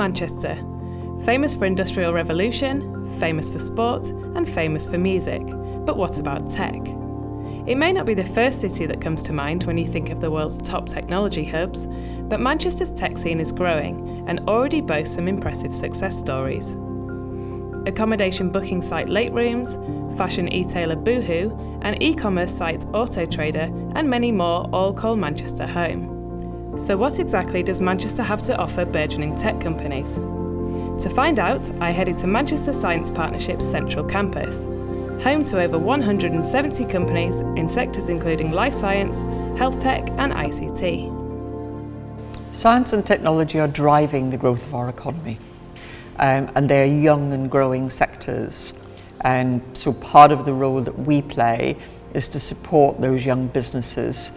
Manchester, famous for industrial revolution, famous for sport, and famous for music. But what about tech? It may not be the first city that comes to mind when you think of the world's top technology hubs, but Manchester's tech scene is growing and already boasts some impressive success stories. Accommodation booking site Late Rooms, fashion e-tailer Boohoo, and e-commerce site Autotrader, and many more all call Manchester home. So what exactly does Manchester have to offer burgeoning tech companies? To find out, I headed to Manchester Science Partnership's Central Campus, home to over 170 companies in sectors including life science, health tech and ICT. Science and technology are driving the growth of our economy um, and they're young and growing sectors. And so part of the role that we play is to support those young businesses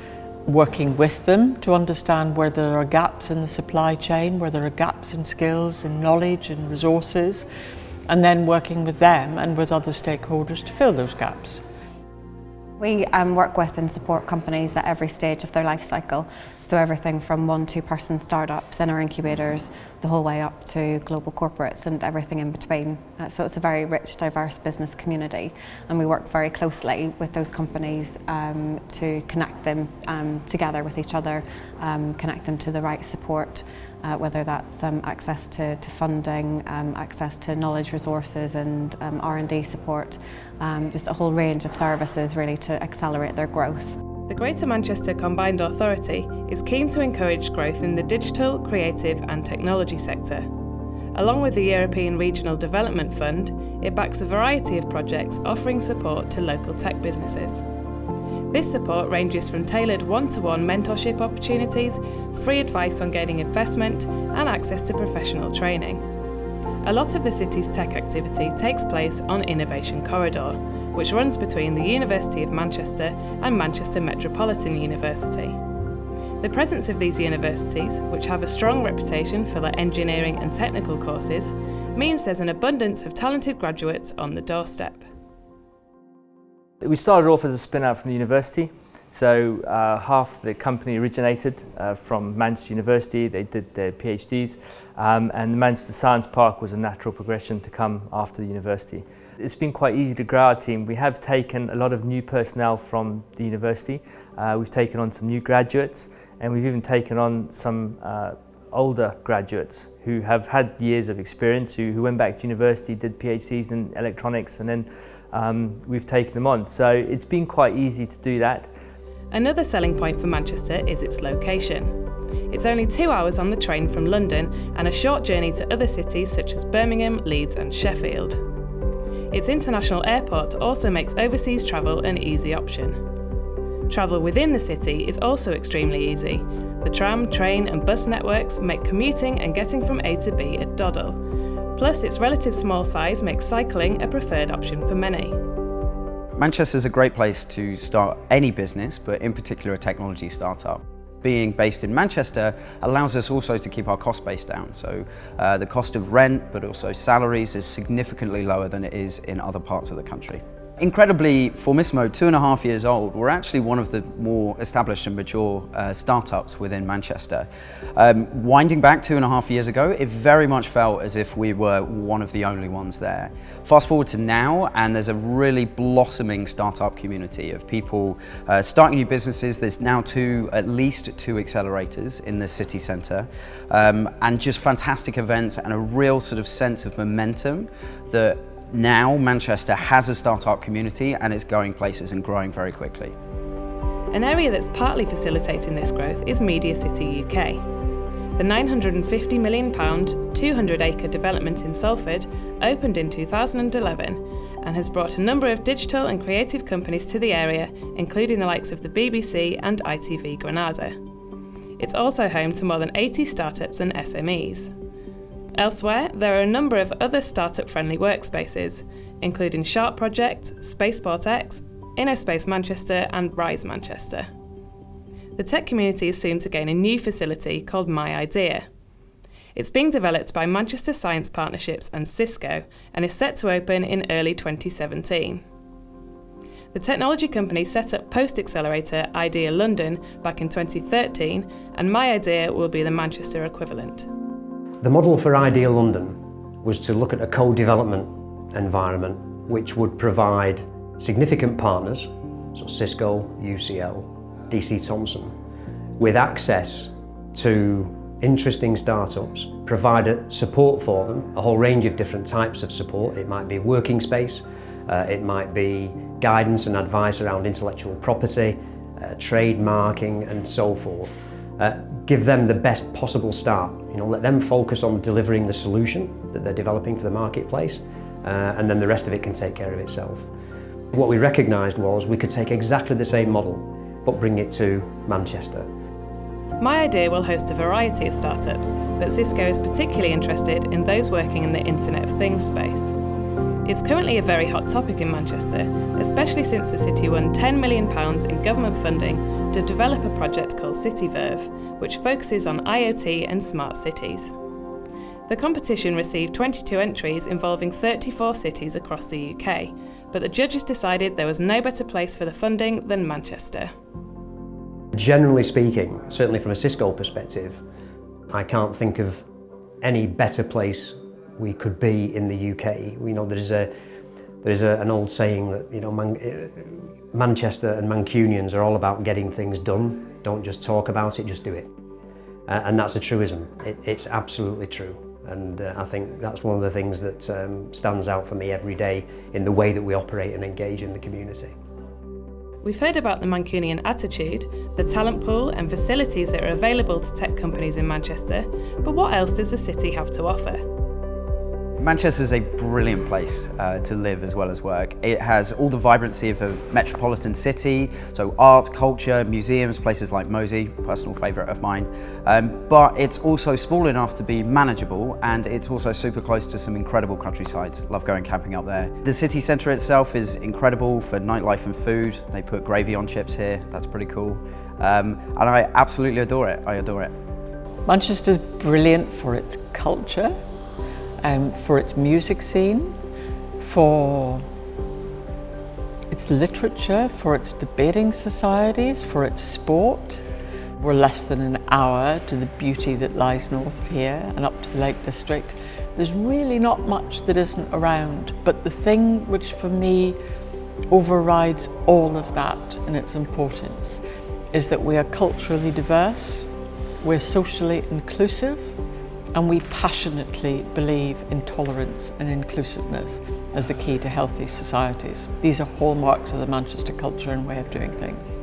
working with them to understand where there are gaps in the supply chain, where there are gaps in skills and knowledge and resources, and then working with them and with other stakeholders to fill those gaps. We um, work with and support companies at every stage of their life cycle. So everything from one, two person startups in our incubators, the whole way up to global corporates and everything in between. Uh, so it's a very rich, diverse business community. And we work very closely with those companies um, to connect them um, together with each other, um, connect them to the right support, uh, whether that's um, access to, to funding, um, access to knowledge resources and um, R&D support, just a whole range of services really to accelerate their growth. The Greater Manchester Combined Authority is keen to encourage growth in the digital, creative and technology sector. Along with the European Regional Development Fund, it backs a variety of projects offering support to local tech businesses. This support ranges from tailored one-to-one mentorship opportunities, free advice on gaining investment and access to professional training. A lot of the city's tech activity takes place on Innovation Corridor, which runs between the University of Manchester and Manchester Metropolitan University. The presence of these universities, which have a strong reputation for their engineering and technical courses, means there's an abundance of talented graduates on the doorstep. We started off as a spin-out from the university. So uh, half the company originated uh, from Manchester University, they did their PhDs, um, and the Manchester Science Park was a natural progression to come after the university. It's been quite easy to grow our team. We have taken a lot of new personnel from the university. Uh, we've taken on some new graduates, and we've even taken on some uh, older graduates who have had years of experience, who, who went back to university, did PhDs in electronics, and then um, we've taken them on. So it's been quite easy to do that. Another selling point for Manchester is its location. It's only two hours on the train from London and a short journey to other cities such as Birmingham, Leeds and Sheffield. Its international airport also makes overseas travel an easy option. Travel within the city is also extremely easy. The tram, train and bus networks make commuting and getting from A to B a doddle. Plus, its relative small size makes cycling a preferred option for many. Manchester is a great place to start any business, but in particular a technology startup. Being based in Manchester allows us also to keep our cost base down. So uh, the cost of rent, but also salaries is significantly lower than it is in other parts of the country. Incredibly, Formisimo, two and a half years old, we're actually one of the more established and mature uh, startups within Manchester. Um, winding back two and a half years ago, it very much felt as if we were one of the only ones there. Fast forward to now, and there's a really blossoming startup community of people uh, starting new businesses. There's now two, at least two accelerators in the city centre, um, and just fantastic events and a real sort of sense of momentum that now Manchester has a startup community and it's going places and growing very quickly. An area that's partly facilitating this growth is Media City UK. The £950 million, 200-acre development in Salford opened in 2011 and has brought a number of digital and creative companies to the area, including the likes of the BBC and ITV Granada. It's also home to more than 80 startups and SMEs. Elsewhere, there are a number of other startup-friendly workspaces, including Sharp Project, Spaceport X, InnoSpace Manchester and Rise Manchester. The tech community is soon to gain a new facility called My Idea. It's being developed by Manchester Science Partnerships and Cisco and is set to open in early 2017. The technology company set up Post Accelerator Idea London back in 2013 and My Idea will be the Manchester equivalent. The model for Idea London was to look at a co-development environment which would provide significant partners, so Cisco, UCL, DC Thomson, with access to interesting startups, provide support for them, a whole range of different types of support. It might be working space, uh, it might be guidance and advice around intellectual property, uh, trademarking and so forth. Uh, give them the best possible start. You know, let them focus on delivering the solution that they're developing for the marketplace uh, and then the rest of it can take care of itself. What we recognised was we could take exactly the same model but bring it to Manchester. My Idea will host a variety of startups, but Cisco is particularly interested in those working in the Internet of Things space. It's currently a very hot topic in Manchester, especially since the city won £10 million in government funding to develop a project called CityVerve, which focuses on IoT and smart cities. The competition received 22 entries involving 34 cities across the UK, but the judges decided there was no better place for the funding than Manchester. Generally speaking, certainly from a Cisco perspective, I can't think of any better place we could be in the UK. We know there is a there is a, an old saying that you know Man, uh, Manchester and Mancunians are all about getting things done. Don't just talk about it, just do it. Uh, and that's a truism. It, it's absolutely true. And uh, I think that's one of the things that um, stands out for me every day in the way that we operate and engage in the community. We've heard about the Mancunian attitude, the talent pool and facilities that are available to tech companies in Manchester, but what else does the city have to offer? Manchester is a brilliant place uh, to live as well as work. It has all the vibrancy of a metropolitan city, so art, culture, museums, places like MOSI, personal favourite of mine. Um, but it's also small enough to be manageable and it's also super close to some incredible countrysides. Love going camping up there. The city centre itself is incredible for nightlife and food. They put gravy on chips here, that's pretty cool. Um, and I absolutely adore it, I adore it. Manchester's brilliant for its culture um, for its music scene, for its literature, for its debating societies, for its sport. We're less than an hour to the beauty that lies north of here and up to the Lake District. There's really not much that isn't around, but the thing which for me overrides all of that in its importance is that we are culturally diverse, we're socially inclusive, and we passionately believe in tolerance and inclusiveness as the key to healthy societies. These are hallmarks of the Manchester culture and way of doing things.